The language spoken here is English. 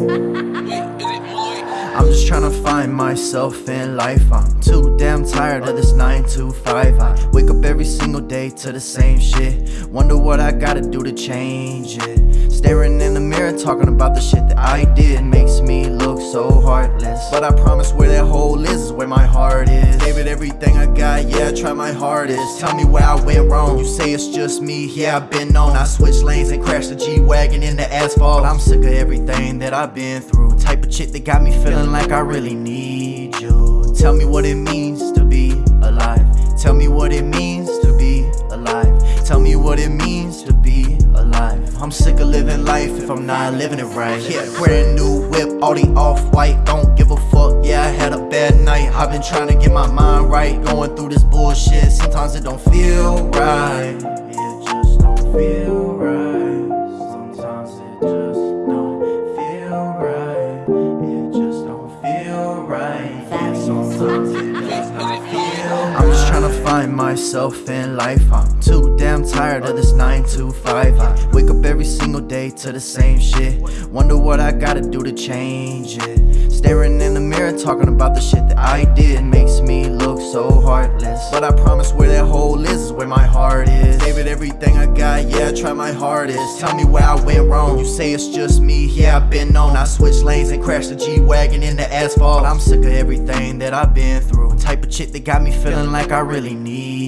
I'm just trying to find myself in life. I'm too damn tired of this 9 to 5 I wake up every single day to the same shit. Wonder what I gotta do to change it. Staring in the mirror talking about the shit that I did Makes me look so heartless. But I promise where that hole is is where my everything I got, yeah, I tried my hardest. Tell me where I went wrong. You say it's just me, yeah, I've been on. I switched lanes and crashed the G Wagon into asphalt. I'm sick of everything that I've been through. Type of chick that got me feeling like I really need you. Tell me what it means to be alive. Tell me what it means to be alive. Tell me what it means to be alive. I'm sick of living life if I'm not living it right. Yeah, brand new whip, Audi off white. Don't give a fuck. Yeah, I had a. I've been trying to get my mind right. Going through this bullshit. Sometimes it don't feel right. It just don't feel right. Sometimes it just don't feel right. It just don't feel right. Yeah, sometimes it just don't feel I'm just trying to find myself in life. I'm too damn tired of this 9 to 5. I wake up every single day to the same shit. Wonder what I gotta do to change it. Staring in the mirror, talking about the shit that I did makes me look so heartless. But I promise where that hole is is where my heart is. Gave it everything I got, yeah, I tried my hardest. Tell me where I went wrong. You say it's just me, yeah, I've been on. I switched lanes and crashed the G Wagon into asphalt. I'm sick of everything that I've been through. Type of chick that got me feeling like I really need